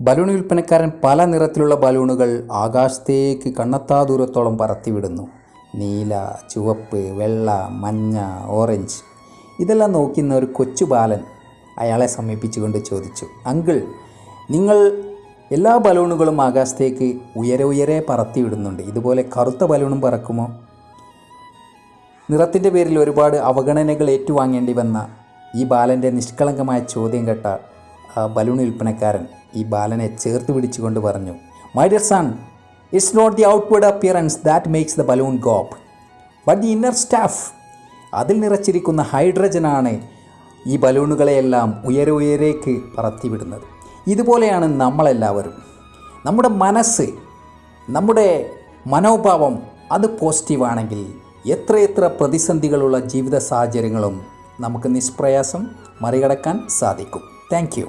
Balloon വിൽപ്പനക്കാരൻ പല നിറത്തിലുള്ള ബലൂണുകൾ ആകാശത്തേക്ക് കണ്ണത്താ ദൂരത്തോളം പറത്തിവിടുന്നു. നീല ചുവപ്പ് വെള്ള മഞ്ഞ ഓറഞ്ച്. ഇതെല്ലാം നോക്കുന്ന ഒരു കൊച്ചു ബാലൻ അയാളെ സമീപിച്ചുകൊണ്ട് ചോദിച്ചു അങ്കിൾ നിങ്ങൾ എല്ലാ ബലൂണുകളും ആകാശത്തേക്ക് ഉയരെ ഉയരെ പറത്തിവിടുന്നുണ്ട്. ഇതുപോലെ കറുത്ത ബലൂണും പറക്കുമോ? നിറത്തിന്റെ പേരിൽ ഒരുപാട് അവഗണനകൾ ഏറ്റുവാങ്ങേണ്ടി വന്ന ഈ ബാലന്റെ നിഷ്കളങ്കമായ ചോദ്യം കേട്ട ബലൂൺ വിൽപ്പനക്കാരൻ ഈ ബാലനെ ചേർത്ത് പിടിച്ചുകൊണ്ട് പറഞ്ഞു my dear son it's not the outward appearance that makes the balloon go up but the inner stuff അതിൽ നിറച്ചിരിക്കുന്ന ഹൈഡ്രജനാണ് ഈ ബലൂണുകളെയെല്ലാം ഉയരെ ഉയരേക്ക് പറത്തിവിടുന്നത്. ഇതുപോലെയാണ് നമ്മളെല്ലാവരും. നമ്മുടെ മനസ്സ് നമ്മുടെ മനോഭാവം അത് പോസിറ്റീവാണെങ്കിൽ എത്രയെത്ര പ്രതിസന്ധികളുള്ള ജീവിത സാഹചര്യങ്ങളും നമുക്ക് നിഷ്പ്രയാസം മറികടക്കാൻ സാധിക്കും. താങ്ക്